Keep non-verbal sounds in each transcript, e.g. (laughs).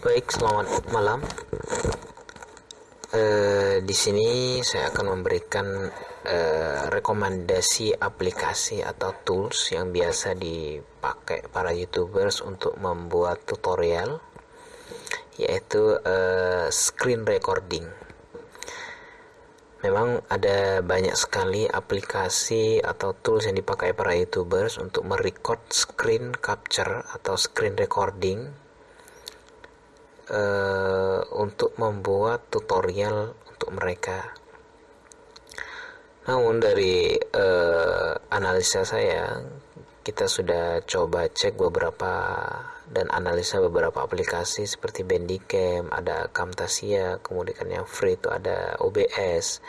Baik, selamat malam. Uh, di sini saya akan memberikan uh, rekomendasi aplikasi atau tools yang biasa dipakai para youtubers untuk membuat tutorial, yaitu uh, screen recording. Memang ada banyak sekali aplikasi atau tools yang dipakai para youtubers untuk merecord screen capture atau screen recording uh, untuk membuat tutorial untuk mereka. Namun dari uh, analisa saya, kita sudah coba cek beberapa dan analisa beberapa aplikasi seperti Bandicam, ada Camtasia, kemudian yang free itu ada OBS,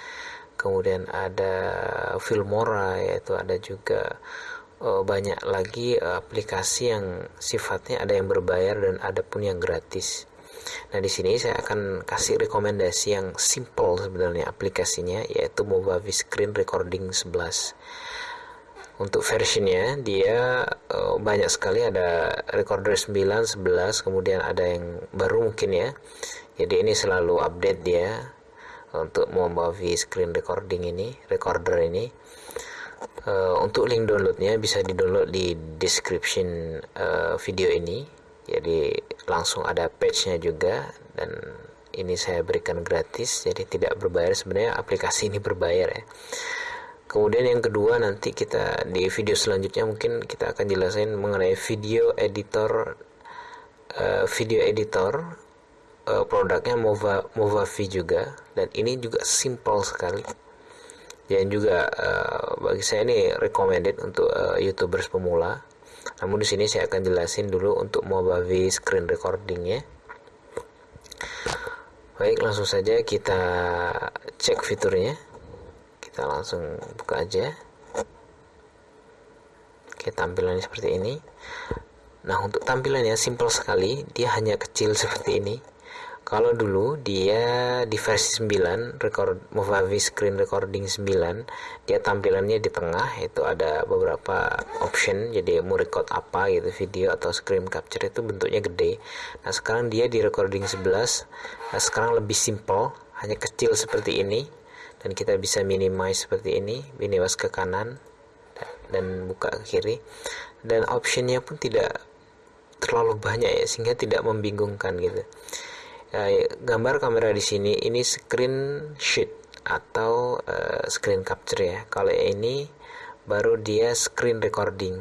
kemudian ada Filmora yaitu ada juga uh, banyak lagi aplikasi yang sifatnya ada yang berbayar dan ada pun yang gratis. Nah, di sini saya akan kasih rekomendasi yang simple sebenarnya aplikasinya yaitu Movavi Screen Recording 11. Untuk versionnya dia uh, banyak sekali ada recorder 9, 11, kemudian ada yang baru mungkin ya. Jadi ini selalu update dia untuk Movavi Screen Recording ini, recorder ini. Uh, untuk link downloadnya bisa di download di description uh, video ini jadi langsung ada page-nya juga dan ini saya berikan gratis jadi tidak berbayar. Sebenarnya aplikasi ini berbayar ya. Kemudian yang kedua nanti kita di video selanjutnya mungkin kita akan jelasin mengenai video editor uh, video editor uh, produknya Mova Movavi juga. Dan ini juga simple sekali. Dan juga uh, bagi saya ini recommended untuk uh, youtubers pemula namun di sini saya akan jelasin dulu untuk Movavi screen recording ya. Baik, langsung saja kita cek fiturnya. Kita langsung buka aja. Oke, tampilannya seperti ini. Nah, untuk tampilannya simple sekali, dia hanya kecil (laughs) seperti ini kalau dulu dia di versi 9 record Movavi Screen Recording 9 dia tampilannya di tengah itu ada beberapa option jadi mau record apa gitu video atau screen capture itu bentuknya gede. Nah sekarang dia di recording 11 nah sekarang lebih simple hanya kecil seperti ini dan kita bisa minimize seperti ini minimize ke kanan dan buka ke kiri. Dan optionnya pun tidak terlalu banyak ya sehingga tidak membingungkan gitu uh, gambar kamera di sini ini screen sheet atau uh, screen capture ya. Kalau ini baru dia screen recording.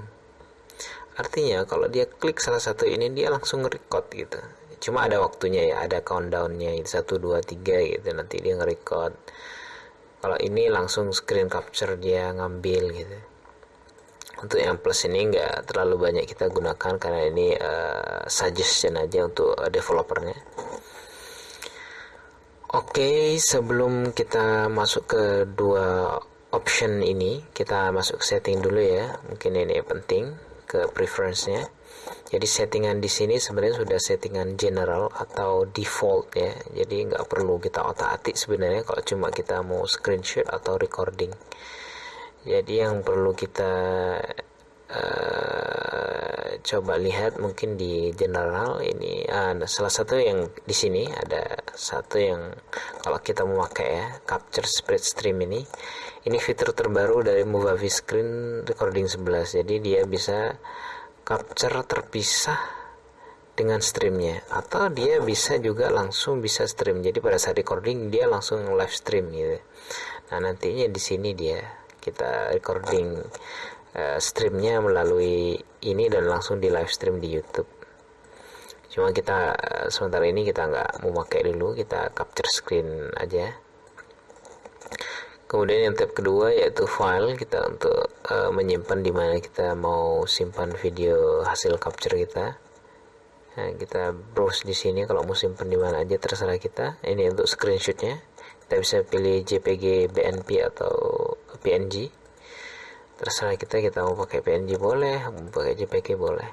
Artinya kalau dia klik salah satu ini dia langsung record gitu. Cuma ada waktunya ya ada countdownnya itu satu dua tiga gitu. Nanti dia nge-record. Kalau ini langsung screen capture dia ngambil gitu. Untuk yang plus ini nggak terlalu banyak kita gunakan karena ini uh, suggestion aja untuk uh, developernya Oke, sebelum kita masuk ke dua option ini, kita masuk ke setting dulu ya. Mungkin ini penting ke preference-nya. Jadi settingan di sini sebenarnya sudah settingan general atau default ya. Jadi nggak perlu kita otak-atik sebenarnya kalau cuma kita mau screenshot atau recording. Jadi yang perlu kita uh, coba lihat mungkin di general ini uh, salah satu yang di sini ada satu yang kalau kita memakai ya capture spread stream ini. Ini fitur terbaru dari Movavi Screen Recording 11 jadi dia bisa capture terpisah dengan streamnya. Atau dia bisa juga langsung bisa stream. Jadi pada saat recording dia langsung live stream gitu. Nah nantinya di sini dia kita recording uh, streamnya melalui ini dan langsung di live stream di YouTube. Cuma kita uh, sementara ini kita nggak mau pakai dulu, kita capture screen aja. Kemudian yang tab kedua yaitu file kita untuk uh, menyimpan di mana kita mau simpan video hasil capture kita. Nah, kita browse di sini kalau mau simpan di mana aja terserah kita. Ini untuk screenshotnya. Kita bisa pilih JPG, BNP atau PNG terserah kita kita mau pakai PNG boleh mau pakai JPG boleh.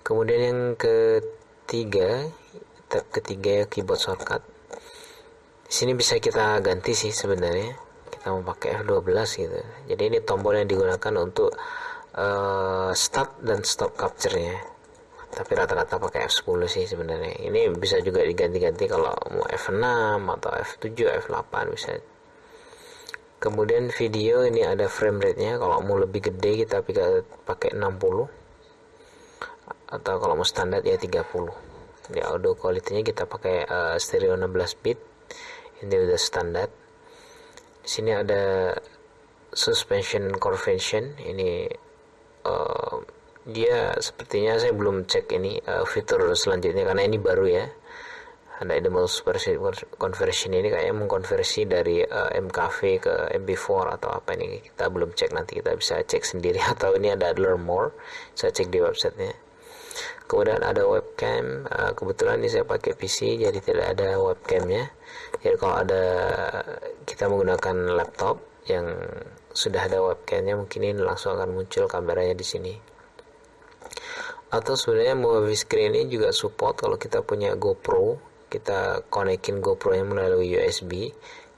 Kemudian yang ketiga tab ketiga ya keyboard shortcut. Sini bisa kita ganti sih sebenarnya. Kita mau pakai F12 gitu. Jadi ini tombol yang digunakan untuk uh, start dan stop capture nya tapi rata-rata pakai F10 sih sebenarnya. Ini bisa juga diganti-ganti kalau mau F6 atau F7 F8 bisa kemudian video ini ada frame rate nya kalau mau lebih gede kita pakai 60 atau kalau mau standar ya 30 di audio quality nya kita pakai uh, stereo 16 bit. Ini udah standar. Di sini ada suspension convention. Ini uh, dia sepertinya saya belum cek ini uh, fitur selanjutnya. Karena ini baru ya ada Edible Conversion ini kayaknya mengkonversi dari uh, MKV ke MP4 atau apa ini. Kita belum cek nanti kita bisa cek sendiri. (laughs) Atau ini ada learn more saya cek di websitenya. Kemudian ada webcam uh, kebetulan ini saya pakai PC jadi tidak ada webcamnya. Jadi kalau ada kita menggunakan laptop yang sudah ada webcamnya mungkin ini langsung akan muncul kameranya di sini. Atau sebenarnya movie screen ini juga support kalau kita punya GoPro kita konekin GoPro nya melalui USB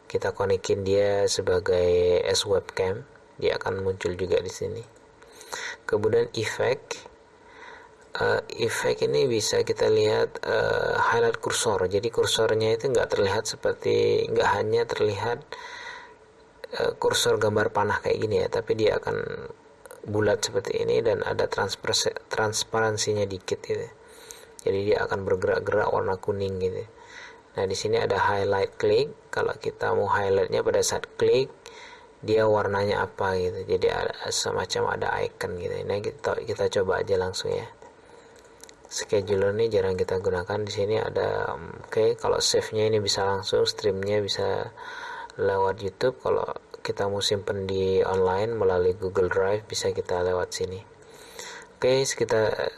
kita konekin dia sebagai S webcam. Dia akan muncul juga di sini. Kemudian efek uh, efek ini bisa kita lihat uh, highlight kursor. Jadi kursornya itu nggak terlihat seperti nggak hanya terlihat uh, kursor gambar panah kayak gini ya tapi dia akan bulat seperti ini dan ada transparansinya dikit gitu jadi dia akan bergerak-gerak warna kuning gitu. Nah di sini ada highlight klik kalau kita mau highlightnya pada saat klik dia warnanya apa gitu. Jadi ada semacam ada icon gitu. Nah kita kita coba aja langsung ya. Scheduler ini jarang kita gunakan. Di sini ada oke okay, kalau save nya ini bisa langsung streamnya bisa lewat YouTube. Kalau kita mau simpen di online melalui Google Drive bisa kita lewat sini oke kita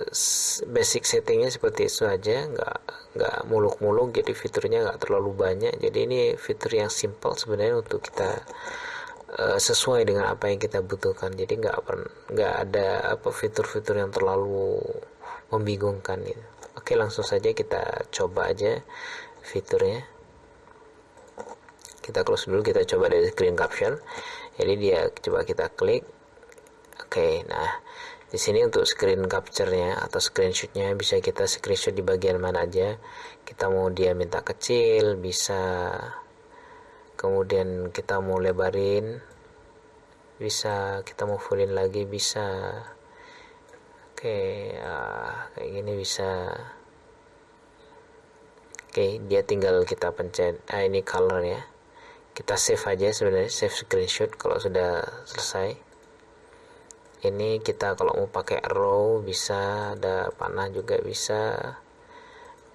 basic settingnya seperti itu aja. Nggak nggak muluk-muluk jadi fiturnya nggak terlalu banyak. Jadi ini fitur yang simple sebenarnya untuk kita uh, sesuai dengan apa yang kita butuhkan. Jadi nggak nggak ada apa fitur-fitur yang terlalu membingungkan gitu. Oke langsung saja kita coba aja fiturnya. Kita close dulu kita coba dari screen caption. Jadi dia coba kita klik. Oke nah di sini untuk screen capture-nya atau screenshot-nya bisa kita screenshot di bagian mana aja. Kita mau dia minta kecil bisa kemudian kita mau lebarin bisa kita mau fullin lagi bisa. Oke uh, kayak gini bisa. Oke dia tinggal kita pencet ah ini color ya kita save aja sebenarnya save screenshot kalau sudah selesai ini kita kalau mau pakai row bisa ada panah juga bisa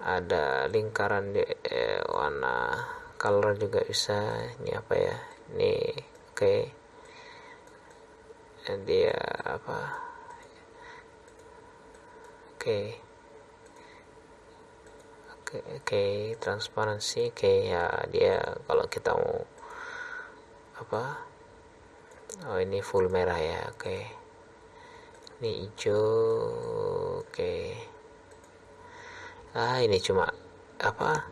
ada lingkaran di eh, warna color juga bisa ini apa ya ini oke okay. dia apa oke okay. oke okay, okay. transparansi oke okay, ya dia kalau kita mau apa oh ini full merah ya oke okay. Ini hijau oke. Ah ini cuma apa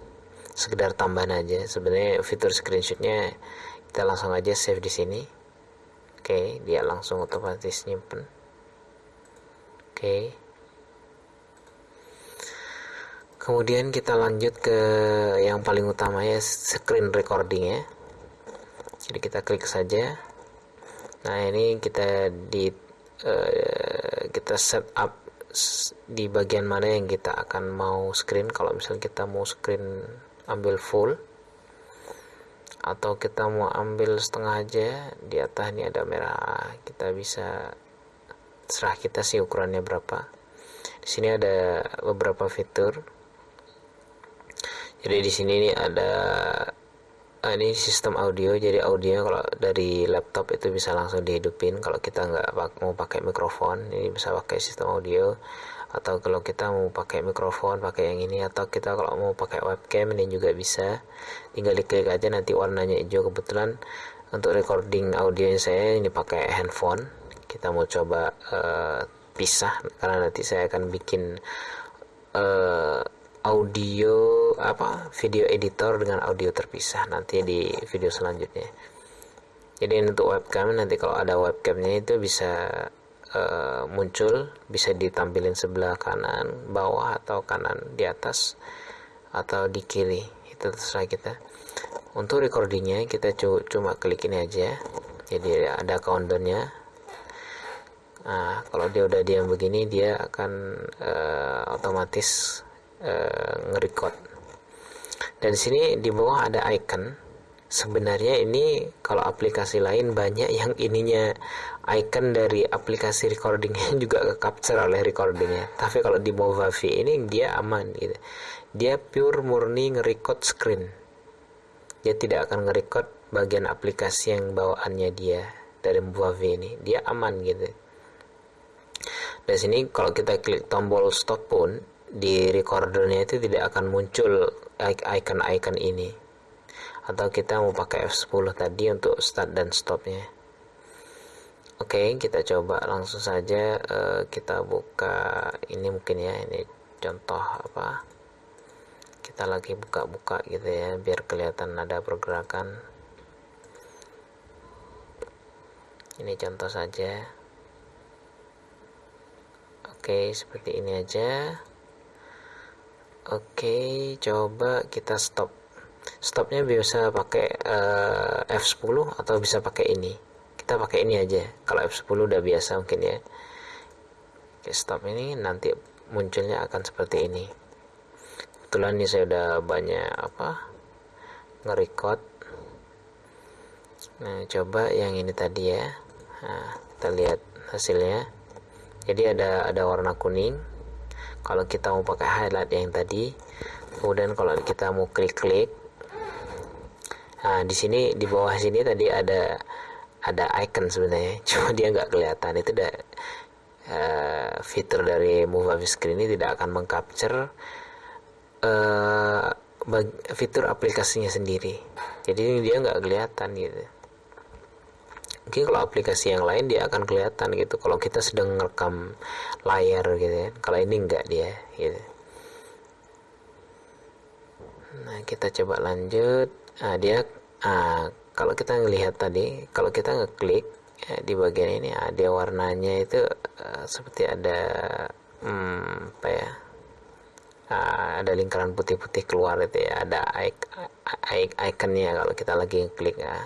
sekedar tambahan aja. Sebenarnya fitur screenshotnya kita langsung aja save di sini. Oke dia langsung otomatis nyimpen. Oke. Kemudian kita lanjut ke yang paling utama ya screen recording ya jadi kita klik saja. Nah ini kita di uh, kita set up di bagian mana yang kita akan mau screen. Kalau misalnya kita mau screen ambil full atau kita mau ambil setengah aja di atas ini ada merah. Kita bisa serah kita sih ukurannya berapa. Di sini ada beberapa fitur. Jadi di sini ini ada uh, ini sistem audio jadi audio kalau dari laptop itu bisa langsung dihidupin. Kalau kita nggak mau pakai mikrofon ini bisa pakai sistem audio. Atau kalau kita mau pakai mikrofon pakai yang ini. Atau kita kalau mau pakai webcam ini juga bisa. Tinggal diklik aja nanti warnanya hijau kebetulan. Untuk recording audio saya ini pakai handphone. Kita mau coba uh, pisah karena nanti saya akan bikin uh, audio apa video editor dengan audio terpisah nanti di video selanjutnya. Jadi untuk webcam nanti kalau ada webcamnya itu bisa uh, muncul bisa ditampilin sebelah kanan bawah atau kanan di atas atau di kiri. Itu terserah kita. Untuk recordingnya kita cuma klik ini aja. Jadi ada counternya nah kalau dia udah diam begini dia akan uh, otomatis uh, nge-record. Dan sini di bawah ada icon. Sebenarnya ini kalau aplikasi lain banyak yang ininya icon dari aplikasi recordingnya (laughs) juga ke capture oleh recordingnya. Tapi kalau di Movavi ini dia aman gitu. Dia pure murni nge-record screen. Dia tidak akan nge-record bagian aplikasi yang bawaannya dia dari Movavi ini. Dia aman gitu. Dan sini kalau kita klik tombol stop pun di recordernya itu tidak akan muncul icon-icon ini. Atau kita mau pakai F10 tadi untuk start dan stopnya. Oke okay, kita coba langsung saja uh, kita buka ini mungkin ya ini contoh apa. Kita lagi buka-buka gitu ya biar kelihatan ada pergerakan. Ini contoh saja. Oke okay, seperti ini aja oke coba kita stop. Stopnya bisa pakai uh, eh, F10 atau bisa pakai ini. Kita pakai ini aja. Kalau F10 udah biasa mungkin ya. Oke, stop ini. Nanti munculnya akan seperti ini. Kebetulan ini saya udah banyak apa nge-record. Nah coba yang ini tadi ya. Nah, kita lihat hasilnya. Jadi ada ada warna kuning kalau kita mau pakai highlight yang tadi kemudian kalau kita mau klik-klik Nah, di sini di bawah sini tadi ada ada icon sebenarnya, (laughs) cuma dia nggak kelihatan. Itu udah uh, fitur dari Move Avi Screen ini tidak akan mengcapture uh, fitur aplikasinya sendiri. Jadi dia nggak kelihatan gitu. Mungkin kalau aplikasi yang lain dia akan kelihatan gitu. Kalau kita sedang merekam layar gitu ya. Kalau ini nggak dia gitu. Nah, kita coba lanjut nah, dia ah, kalau kita ngelihat tadi kalau kita ngeklik ya, di bagian ini ah, dia warnanya itu uh, seperti ada hmm, apa ya uh, ada lingkaran putih-putih keluar itu ya ada iconnya kalau kita lagi ngeklik ya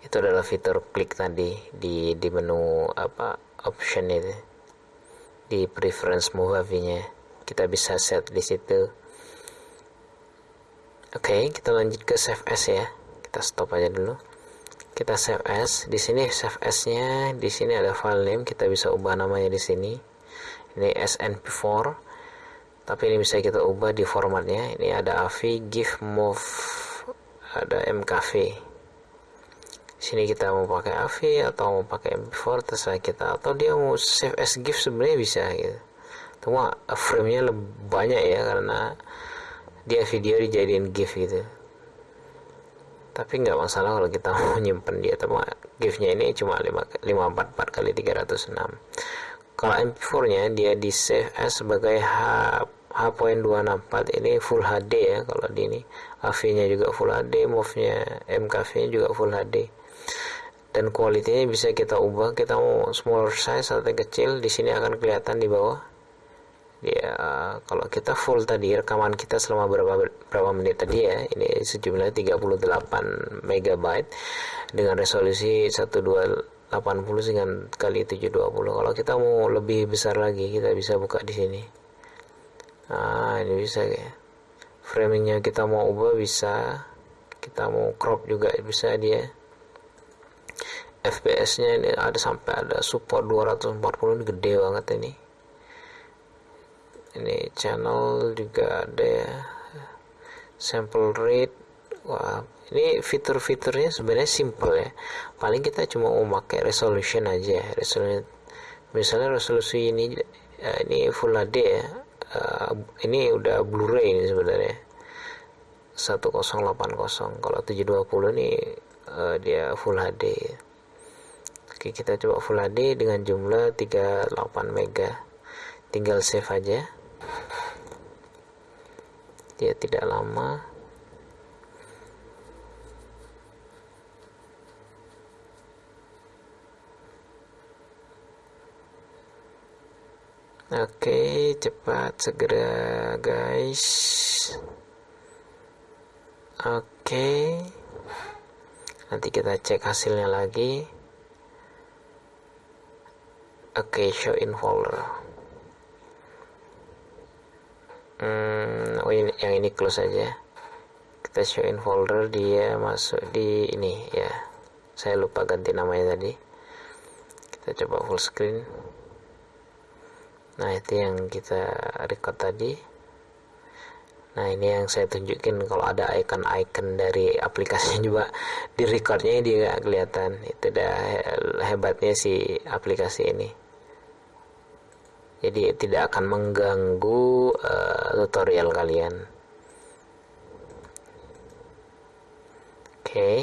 itu adalah fitur klik tadi di di menu apa option itu di preference movie nya kita bisa set di situ Oke, okay, kita lanjut ke save as ya. Kita stop aja dulu. Kita save as. Di sini save as-nya, di sini ada file name, kita bisa ubah namanya di sini. Ini SNP4. Tapi ini bisa kita ubah di formatnya. Ini ada AVI, GIF, MOV, ada MKV. Sini kita mau pakai AVI atau mau pakai MP4 terserah kita. Atau dia mau save as GIF sebenarnya bisa gitu. Cuma frame-nya lebih banyak ya karena dia video dijadiin GIF gitu. Tapi nggak masalah kalau kita (laughs) mau nyimpen dia tapi GIF-nya ini cuma 544 kali 306 kalau MP4 nya dia di save as sebagai H H.264 ini full HD ya kalau di ini. AV nya juga full HD MOV nya MKV nya juga full HD dan kualitinya bisa kita ubah kita mau smaller size atau kecil di sini akan kelihatan di bawah. Ya kalau kita full tadi rekaman kita selama berapa berapa menit tadi ya ini sejumlah 38 megabyte dengan resolusi 1280 dengan kali 720 kalau kita mau lebih besar lagi kita bisa buka di sini. Nah ini bisa ya. Framingnya kita mau ubah bisa. Kita mau crop juga bisa dia FPS nya ini ada sampai ada support 240 ini gede banget ini. Ini channel juga ada ya. Sample rate wah ini fitur-fiturnya sebenarnya simple ya. Paling kita cuma mau pakai resolution aja resolution misalnya resolusi ini uh, ini full HD ya. Uh, ini udah Blu-ray ini sebenarnya. 1080 kalau 720 ini uh, dia full HD oke kita coba full HD dengan jumlah 38 mega tinggal save aja dia tidak lama Oke, cepat segera guys. Oke. Nanti kita cek hasilnya lagi. Oke, show in folder. Hmm, oh ini yang ini close saja. Kita show in folder dia masuk di ini ya. Saya lupa ganti namanya tadi. Kita coba full screen nah itu yang kita record tadi nah ini yang saya tunjukin kalau ada icon-icon dari aplikasinya (laughs) juga di recordnya dia kelihatan. Itu dah hebatnya si aplikasi ini. Jadi tidak akan mengganggu uh, tutorial kalian. Oke. Okay.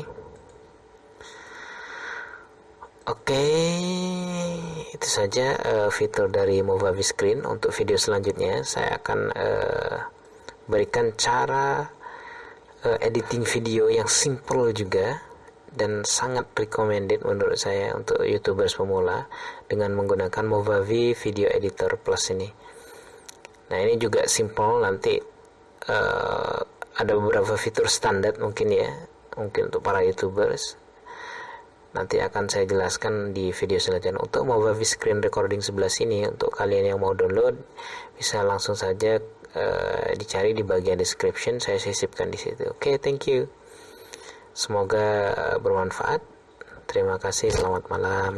oke. Okay itu saja uh, fitur dari Movavi Screen untuk video selanjutnya. Saya akan uh, berikan cara uh, editing video yang simple juga dan sangat recommended menurut saya untuk youtubers pemula dengan menggunakan Movavi Video Editor Plus ini. Nah ini juga simple nanti uh, ada beberapa fitur standar mungkin ya mungkin untuk para youtubers. Nanti akan saya jelaskan di video selanjutnya. Untuk Movavi screen recording sebelah sini untuk kalian yang mau download bisa langsung saja uh, dicari di bagian description saya sisipkan di situ. Oke okay, thank you. Semoga bermanfaat. Terima kasih selamat malam